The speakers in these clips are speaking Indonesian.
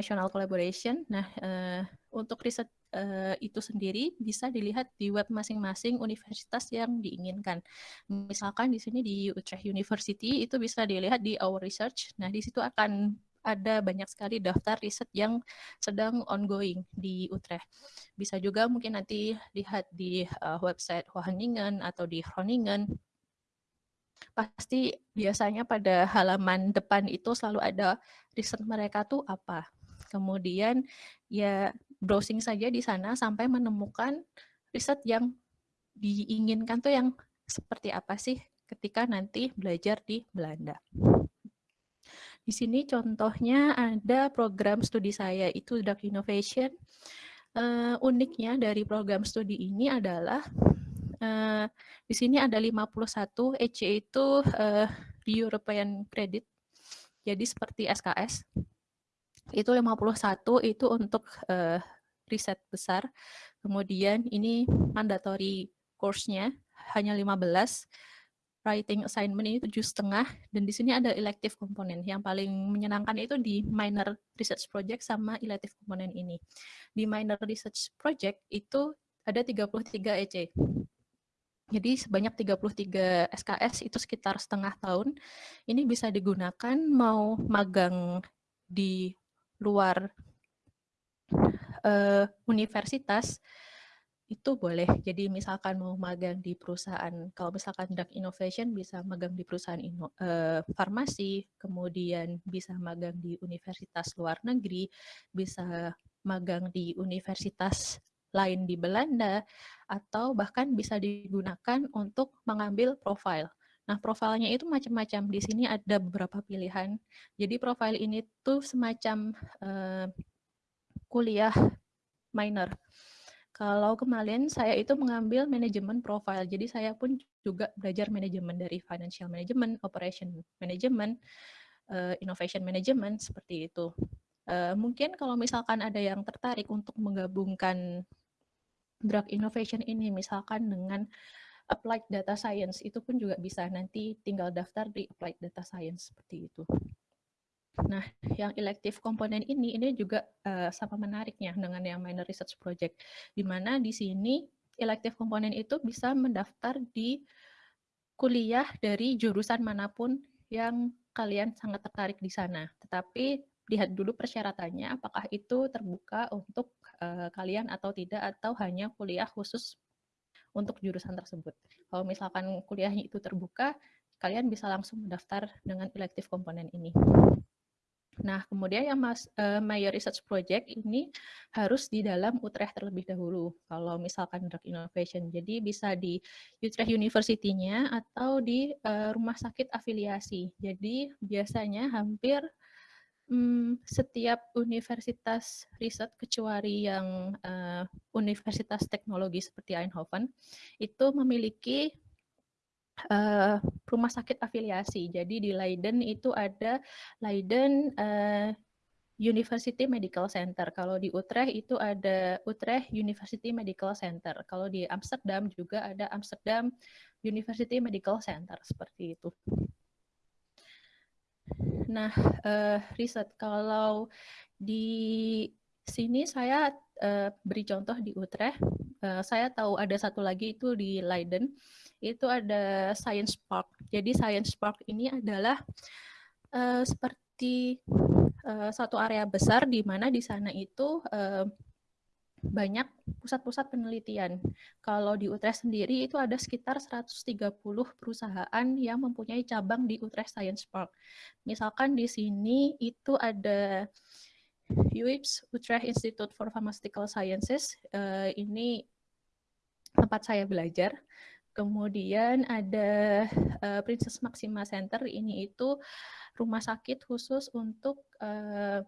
international collaboration. Nah, uh, untuk riset uh, itu sendiri bisa dilihat di web masing-masing universitas yang diinginkan. Misalkan di sini di Utrecht University itu bisa dilihat di Our Research. Nah, di situ akan ada banyak sekali daftar riset yang sedang ongoing di Utrecht. Bisa juga mungkin nanti lihat di uh, website Wageningen atau di Groningen. Pasti biasanya pada halaman depan itu selalu ada riset mereka tuh apa. Kemudian ya browsing saja di sana sampai menemukan riset yang diinginkan tuh yang seperti apa sih ketika nanti belajar di Belanda. Di sini contohnya ada program studi saya, itu Dark Innovation. Uh, uniknya dari program studi ini adalah uh, di sini ada 51 EC itu uh, European Credit. Jadi seperti SKS. Itu 51 itu untuk uh, riset besar. Kemudian ini mandatory course-nya hanya 15 writing assignment ini tujuh setengah. Dan di sini ada elective komponen yang paling menyenangkan itu di minor research project sama elective komponen ini. Di minor research project itu ada 33 EC jadi sebanyak 33 SKS itu sekitar setengah tahun. Ini bisa digunakan mau magang di luar uh, universitas itu boleh. Jadi misalkan mau magang di perusahaan, kalau misalkan drug innovation bisa magang di perusahaan ino, uh, farmasi, kemudian bisa magang di universitas luar negeri, bisa magang di universitas lain di Belanda, atau bahkan bisa digunakan untuk mengambil profil. Nah, profilnya itu macam-macam. Di sini ada beberapa pilihan. Jadi profil ini tuh semacam uh, kuliah minor. Kalau kemarin saya itu mengambil manajemen profile, jadi saya pun juga belajar manajemen dari financial management, operation management, uh, innovation management seperti itu. Uh, mungkin kalau misalkan ada yang tertarik untuk menggabungkan drug innovation ini, misalkan dengan applied data science, itu pun juga bisa nanti tinggal daftar di applied data science seperti itu. Nah, yang elective komponen ini ini juga uh, sama menariknya dengan yang minor research project, di mana di sini elective komponen itu bisa mendaftar di kuliah dari jurusan mana pun yang kalian sangat tertarik di sana. Tetapi lihat dulu persyaratannya, apakah itu terbuka untuk uh, kalian atau tidak, atau hanya kuliah khusus untuk jurusan tersebut. Kalau misalkan kuliahnya itu terbuka, kalian bisa langsung mendaftar dengan elective komponen ini. Nah, kemudian yang mas, uh, My Research Project ini harus di dalam Utrecht terlebih dahulu. Kalau misalkan drug innovation, jadi bisa di Utrecht University-nya atau di uh, rumah sakit afiliasi. Jadi biasanya hampir um, setiap universitas riset kecuali yang uh, universitas teknologi seperti Eindhoven itu memiliki uh, rumah sakit afiliasi. Jadi di Leiden itu ada Leiden uh, University Medical Center. Kalau di Utrecht itu ada Utrecht University Medical Center. Kalau di Amsterdam juga ada Amsterdam University Medical Center seperti itu. Nah, uh, riset kalau di sini saya uh, beri contoh di Utrecht. Uh, saya tahu ada satu lagi itu di Leiden itu ada Science Park. Jadi Science Park ini adalah uh, seperti uh, satu area besar di mana di sana itu uh, banyak pusat-pusat penelitian. Kalau di Utrecht sendiri itu ada sekitar 130 perusahaan yang mempunyai cabang di Utrecht Science Park. Misalkan di sini itu ada UIPS, Utrecht Institute for Pharmaceutical Sciences. Uh, ini tempat saya belajar. Kemudian ada uh, Princess Maxima Center, ini itu rumah sakit khusus untuk uh,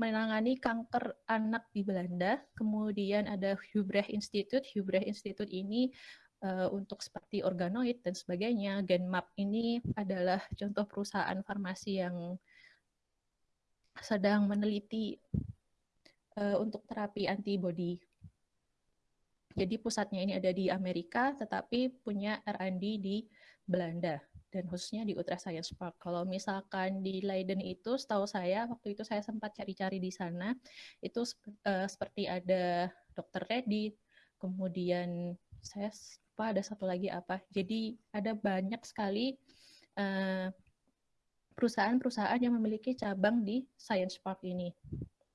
menangani kanker anak di Belanda. Kemudian ada Hubrecht Institute. Hubrecht Institute ini uh, untuk seperti organoid dan sebagainya. Genmap ini adalah contoh perusahaan farmasi yang sedang meneliti uh, untuk terapi antibody jadi pusatnya ini ada di Amerika, tetapi punya R&D di Belanda. Dan khususnya di Utrecht Science Park. Kalau misalkan di Leiden itu, setahu saya waktu itu saya sempat cari-cari di sana, itu uh, seperti ada Dr. Reddit, kemudian saya apa ada satu lagi apa. Jadi ada banyak sekali uh, perusahaan-perusahaan yang memiliki cabang di Science Park ini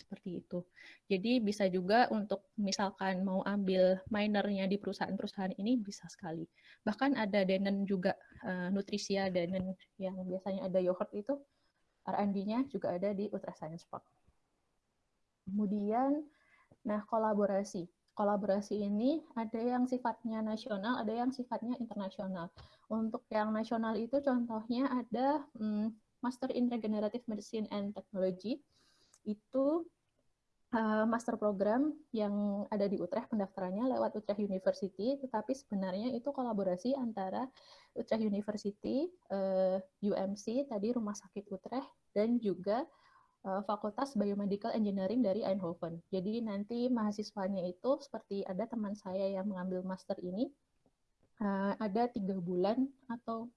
seperti itu. Jadi bisa juga untuk misalkan mau ambil minernya di perusahaan-perusahaan ini bisa sekali. Bahkan ada Denen juga uh, Nutrisia Denen yang biasanya ada yogurt itu R&D-nya juga ada di Ultra Science Park. Kemudian nah kolaborasi. Kolaborasi ini ada yang sifatnya nasional, ada yang sifatnya internasional. Untuk yang nasional itu contohnya ada hmm, Master in Regenerative Medicine and Technology. Itu uh, master program yang ada di Utrecht pendaftarannya lewat Utrecht University, tetapi sebenarnya itu kolaborasi antara Utrecht University, uh, eh, UMC tadi Rumah Sakit Utrecht dan juga uh, Fakultas Biomedical Engineering dari Eindhoven. Jadi nanti mahasiswanya itu seperti ada teman saya yang mengambil master ini uh, ada tiga bulan atau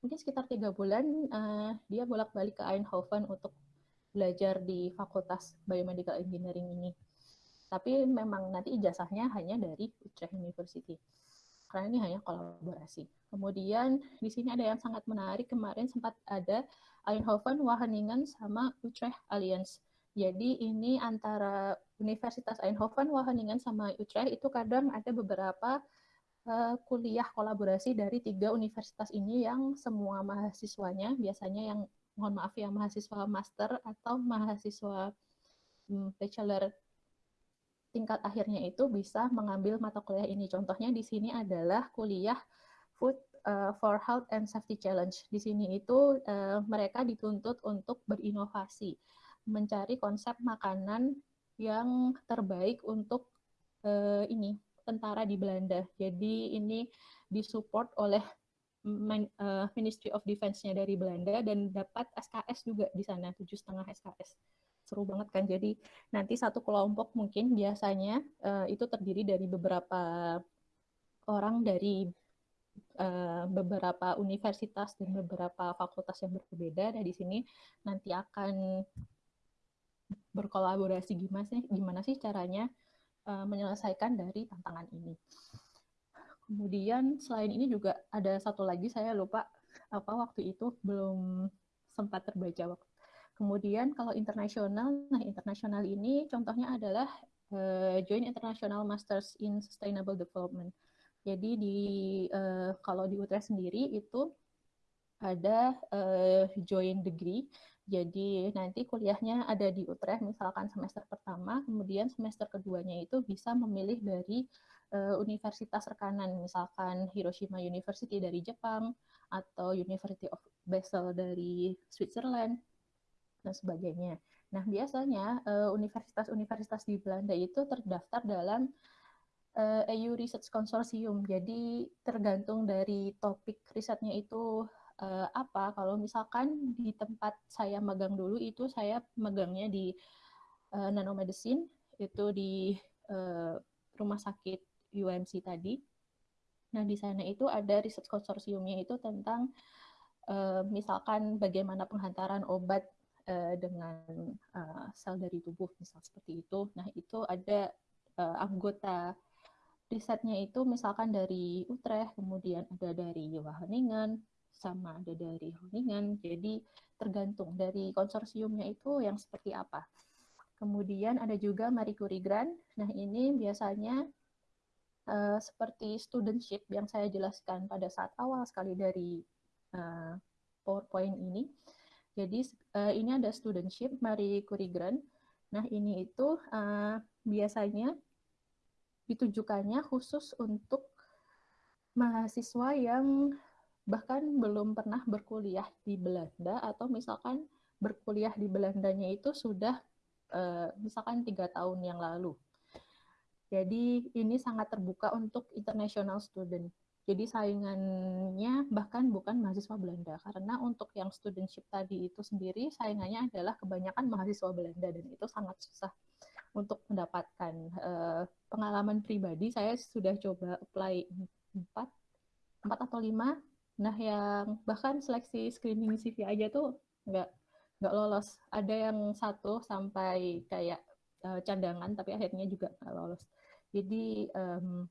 mungkin sekitar tiga bulan uh, dia bolak-balik ke Eindhoven untuk belajar di Fakultas Biomedical Engineering ini. Tapi memang nanti ijazahnya hanya dari Utrecht University. Karena ini hanya kolaborasi. Kemudian di sini ada yang sangat menarik. Kemarin sempat ada Eindhoven, Wageningen, sama Utrecht Alliance. Jadi ini antara Universitas Eindhoven, Wageningen, sama Utrecht itu kadang ada beberapa uh, kuliah kolaborasi dari tiga universitas ini yang semua mahasiswanya biasanya yang mohon maaf ya mahasiswa master atau mahasiswa hmm, bachelor tingkat akhirnya itu bisa mengambil mata kuliah ini. Contohnya di sini adalah kuliah Food uh, for Health and Safety Challenge. Di sini itu uh, mereka dituntut untuk berinovasi, mencari konsep makanan yang terbaik untuk uh, ini tentara di Belanda. Jadi ini disupport oleh uh, Ministry of Defense-nya dari Belanda dan dapat SKS juga di sana tujuh setengah SKS seru banget kan? Jadi nanti satu kelompok mungkin biasanya uh, itu terdiri dari beberapa orang dari uh, beberapa universitas dan beberapa fakultas yang berbeda. Dan di sini nanti akan berkolaborasi gimana sih gimana sih caranya uh, menyelesaikan dari tantangan ini. Kemudian selain ini juga ada satu lagi saya lupa apa waktu itu belum sempat terbaca waktu. Kemudian kalau internasional, nah internasional ini contohnya adalah uh, Joint International Masters in Sustainable Development. Jadi di uh, kalau di Utrecht sendiri itu ada uh, joint degree. Jadi nanti kuliahnya ada di Utrecht misalkan semester pertama, kemudian semester keduanya itu bisa memilih dari uh, universitas rekanan, misalkan Hiroshima University dari Jepang atau University of Basel dari Switzerland dan sebagainya. Nah, biasanya eh, universitas-universitas di Belanda itu terdaftar dalam EU Research Consortium. Jadi tergantung dari topik risetnya itu apa. Kalau misalkan di tempat saya magang dulu itu saya magangnya di uh, nanomedicine itu di rumah sakit UMC tadi. Nah, di sana itu ada riset konsorsiumnya itu tentang uh, misalkan bagaimana penghantaran obat uh, dengan uh, sel dari tubuh, misal seperti itu. Nah, itu ada uh, anggota risetnya itu misalkan dari Utrecht, kemudian ada dari Wageningen, sama ada dari Groningen. Jadi tergantung dari konsorsiumnya itu yang seperti apa. Kemudian ada juga Marie Curie Grant. Nah, ini biasanya uh, seperti studentship yang saya jelaskan pada saat awal sekali dari uh, PowerPoint ini. Jadi uh, ini ada studentship Marie Curie Grant. Nah ini itu uh, biasanya ditujukannya khusus untuk mahasiswa yang bahkan belum pernah berkuliah di Belanda atau misalkan berkuliah di Belandanya itu sudah uh, misalkan tiga tahun yang lalu jadi ini sangat terbuka untuk international student. Jadi saingannya bahkan bukan mahasiswa Belanda karena untuk yang studentship tadi itu sendiri saingannya adalah kebanyakan mahasiswa Belanda dan itu sangat susah untuk mendapatkan uh, pengalaman pribadi saya sudah coba apply empat empat atau lima Nah, yang bahkan seleksi screening CV aja tuh nggak nggak lolos. Ada yang satu sampai kayak uh, cadangan, tapi akhirnya juga nggak lolos. Jadi um,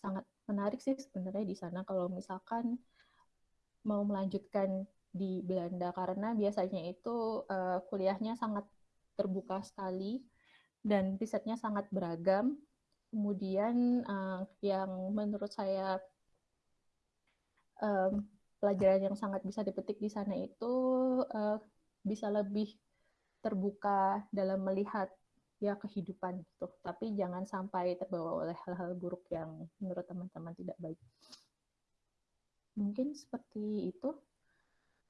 sangat menarik sih sebenarnya di sana kalau misalkan mau melanjutkan di Belanda karena biasanya itu uh, kuliahnya sangat terbuka sekali dan risetnya sangat beragam. Kemudian uh, yang menurut saya um, pelajaran yang sangat bisa dipetik di sana itu uh, bisa lebih terbuka dalam melihat ya kehidupan gitu. Tapi jangan sampai terbawa oleh hal-hal buruk yang menurut teman-teman tidak baik. Mungkin seperti itu.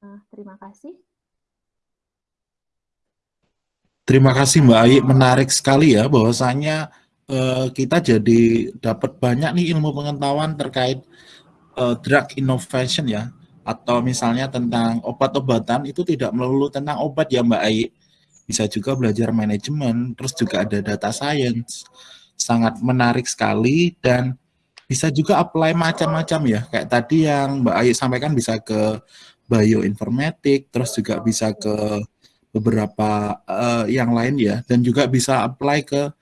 Uh, terima kasih. Terima kasih Mbak Ayi, menarik sekali ya bahwasanya uh, kita jadi dapat banyak nih ilmu pengetahuan terkait uh, drug innovation ya atau misalnya tentang obat-obatan itu tidak melulu tentang obat ya Mbak Ayi bisa juga belajar manajemen terus juga ada data science. Sangat menarik sekali dan bisa juga apply macam-macam ya. Kayak tadi yang Mbak Ayi sampaikan bisa ke bioinformatik terus juga bisa ke beberapa uh, yang lain ya. Dan juga bisa apply ke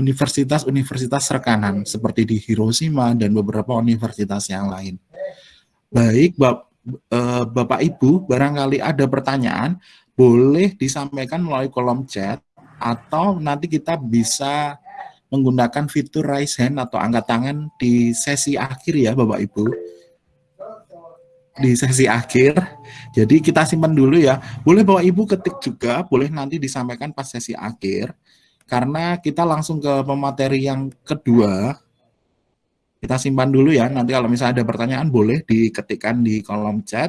universitas-universitas rekanan seperti di Hiroshima dan beberapa universitas yang lain. Baik, uh, Bapak Ibu, barangkali ada pertanyaan, boleh disampaikan melalui kolom chat atau nanti kita bisa menggunakan fitur raise hand atau angkat tangan di sesi akhir ya Bapak Ibu. Di sesi akhir. Jadi kita simpan dulu ya. Boleh Bapak Ibu ketik juga, boleh nanti disampaikan pas sesi akhir. Karena kita langsung ke pemateri yang kedua, kita simpan dulu ya, nanti kalau misalnya ada pertanyaan boleh diketikkan di kolom chat.